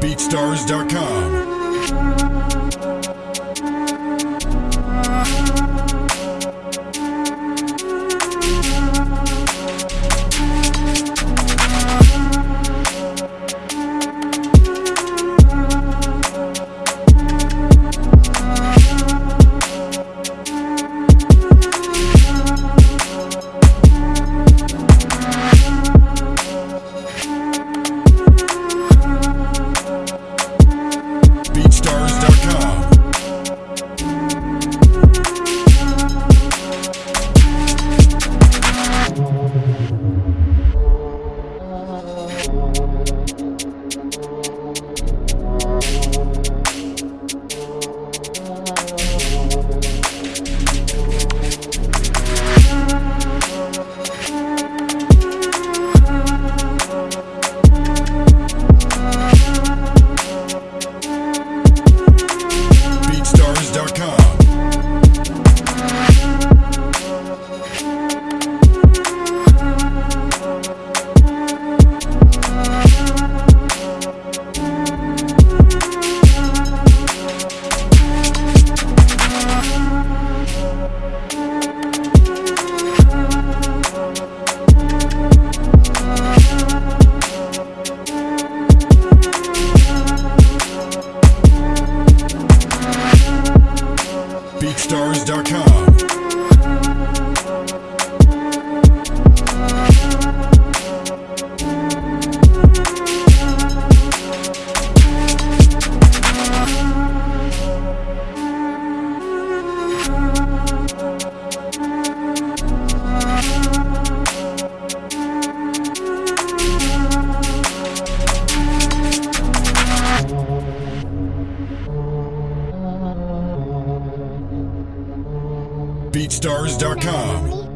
BeatStars.com. BeatStars.com. BeatStars.com.